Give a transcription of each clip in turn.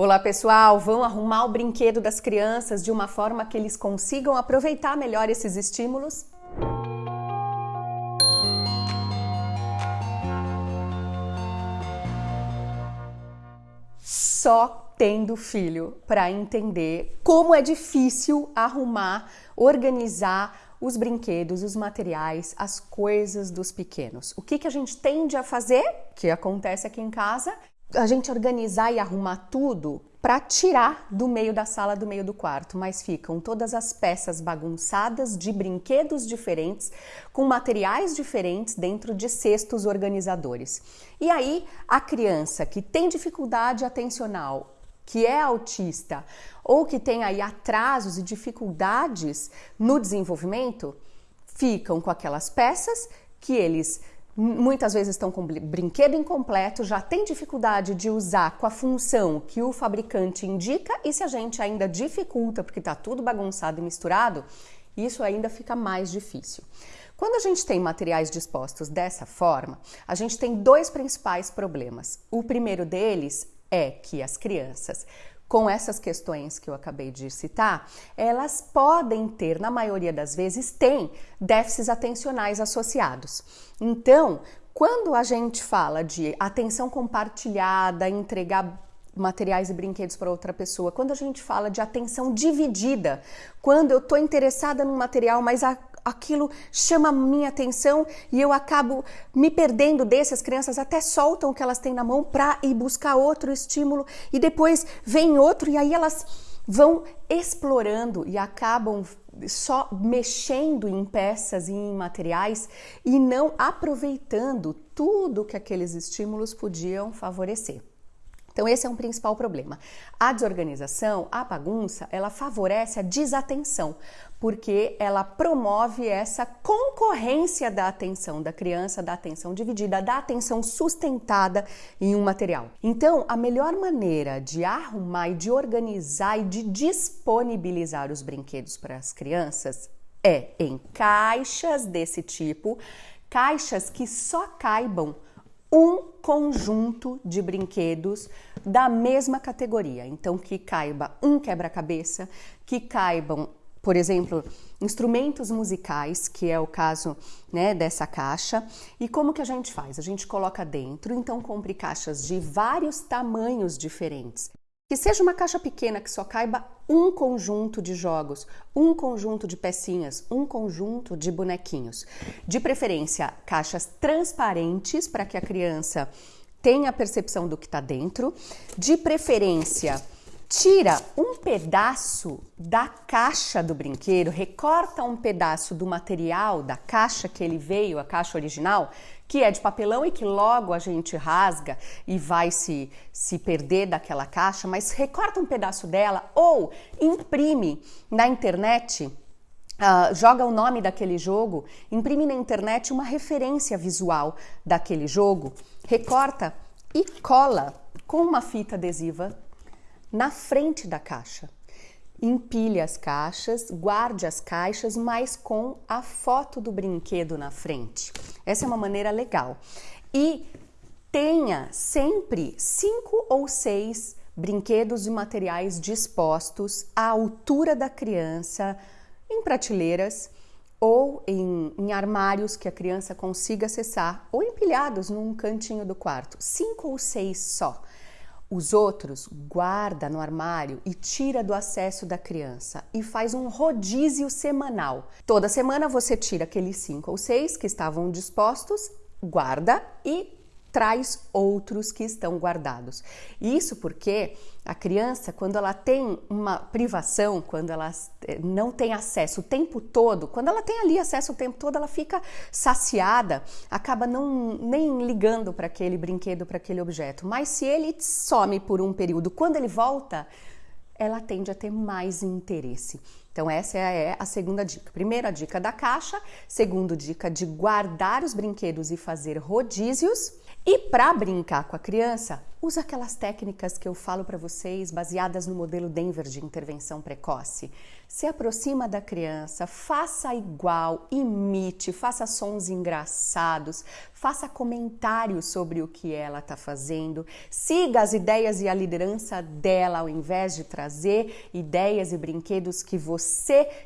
Olá pessoal, vão arrumar o brinquedo das crianças de uma forma que eles consigam aproveitar melhor esses estímulos? Só tendo filho para entender como é difícil arrumar, organizar os brinquedos, os materiais, as coisas dos pequenos. O que, que a gente tende a fazer, que acontece aqui em casa, a gente organizar e arrumar tudo para tirar do meio da sala, do meio do quarto, mas ficam todas as peças bagunçadas de brinquedos diferentes, com materiais diferentes dentro de cestos organizadores. E aí, a criança que tem dificuldade atencional, que é autista ou que tem aí atrasos e dificuldades no desenvolvimento, ficam com aquelas peças que eles muitas vezes estão com brinquedo incompleto, já tem dificuldade de usar com a função que o fabricante indica e se a gente ainda dificulta porque está tudo bagunçado e misturado, isso ainda fica mais difícil. Quando a gente tem materiais dispostos dessa forma, a gente tem dois principais problemas. O primeiro deles é que as crianças com essas questões que eu acabei de citar, elas podem ter, na maioria das vezes, têm déficits atencionais associados. Então, quando a gente fala de atenção compartilhada, entregar materiais e brinquedos para outra pessoa, quando a gente fala de atenção dividida, quando eu estou interessada num material, mas a, aquilo chama minha atenção e eu acabo me perdendo desse, as crianças até soltam o que elas têm na mão para ir buscar outro estímulo e depois vem outro e aí elas vão explorando e acabam só mexendo em peças e em materiais e não aproveitando tudo que aqueles estímulos podiam favorecer. Então esse é um principal problema. A desorganização, a bagunça, ela favorece a desatenção, porque ela promove essa concorrência da atenção da criança, da atenção dividida, da atenção sustentada em um material. Então, a melhor maneira de arrumar e de organizar e de disponibilizar os brinquedos para as crianças é em caixas desse tipo, caixas que só caibam um conjunto de brinquedos da mesma categoria. Então, que caiba um quebra-cabeça, que caibam, por exemplo, instrumentos musicais, que é o caso né, dessa caixa. E como que a gente faz? A gente coloca dentro, então compre caixas de vários tamanhos diferentes. Que seja uma caixa pequena que só caiba um conjunto de jogos, um conjunto de pecinhas, um conjunto de bonequinhos. De preferência, caixas transparentes para que a criança tenha a percepção do que está dentro. De preferência, tira um pedaço da caixa do brinquedo, recorta um pedaço do material da caixa que ele veio, a caixa original, que é de papelão e que logo a gente rasga e vai se, se perder daquela caixa, mas recorta um pedaço dela ou imprime na internet. Uh, joga o nome daquele jogo, imprime na internet uma referência visual daquele jogo, recorta e cola com uma fita adesiva na frente da caixa empilhe as caixas, guarde as caixas, mas com a foto do brinquedo na frente. Essa é uma maneira legal. E tenha sempre cinco ou seis brinquedos e materiais dispostos à altura da criança, em prateleiras ou em, em, armários que a criança consiga acessar, ou empilhados num cantinho do quarto. Cinco ou seis só. Os outros guarda no armário e tira do acesso da criança e faz um rodízio semanal. Toda semana você tira aqueles cinco ou seis que estavam dispostos, guarda e traz outros que estão guardados. Isso porque a criança, quando ela tem uma privação, quando ela eh, não tem acesso o tempo todo, quando ela tem ali acesso o tempo todo, ela fica saciada, acaba não nem ligando para aquele brinquedo, para aquele objeto. Mas se ele some por um período, quando ele volta, ela tende a ter mais interesse. Então, essa é a segunda dica. Primeira dica da caixa, segundo dica de guardar os brinquedos e fazer rodízios. E para brincar com a criança, usa aquelas técnicas que eu falo para vocês, baseadas no modelo Denver de intervenção precoce. Se aproxima da criança, faça igual, imite, faça sons engraçados, faça comentários sobre o que ela está fazendo, siga as ideias e a liderança dela ao invés de trazer ideias e brinquedos que você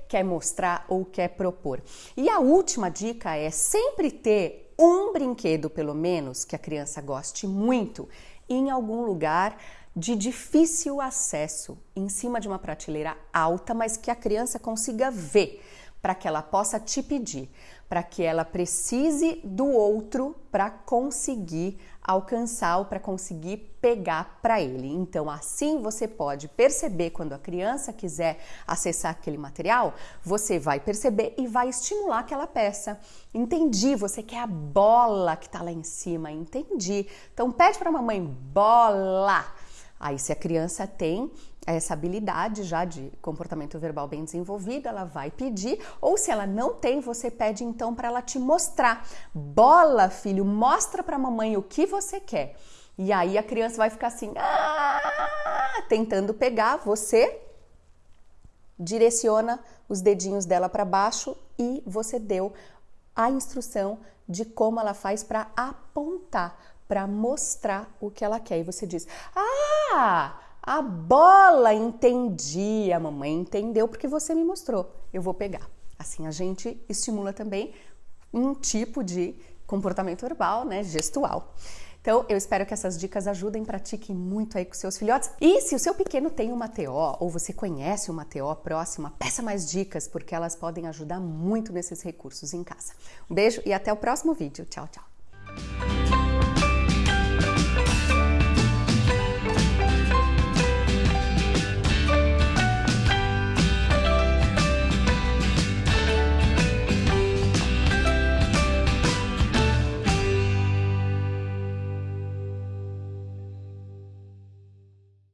quer mostrar ou quer propor. E a última dica é sempre ter um brinquedo, pelo menos, que a criança goste muito, em algum lugar de difícil acesso, em cima de uma prateleira alta, mas que a criança consiga ver, para que ela possa te pedir, para que ela precise do outro para conseguir alcançar ou para conseguir pegar para ele. Então, assim você pode perceber quando a criança quiser acessar aquele material, você vai perceber e vai estimular aquela peça. Entendi, você quer a bola que está lá em cima, entendi. Então, pede para a mamãe bola. Aí, se a criança tem essa habilidade já de comportamento verbal bem desenvolvido, ela vai pedir, ou se ela não tem, você pede então para ela te mostrar. Bola, filho, mostra para mamãe o que você quer. E aí a criança vai ficar assim, ah! tentando pegar, você direciona os dedinhos dela para baixo e você deu a instrução de como ela faz para apontar para mostrar o que ela quer. E você diz: Ah, a bola entendi, a mamãe entendeu porque você me mostrou. Eu vou pegar. Assim a gente estimula também um tipo de comportamento verbal, né, gestual. Então, eu espero que essas dicas ajudem, pratiquem muito aí com seus filhotes. E se o seu pequeno tem uma TO ou você conhece uma TO próxima, peça mais dicas, porque elas podem ajudar muito nesses recursos em casa. Um beijo e até o próximo vídeo. Tchau, tchau.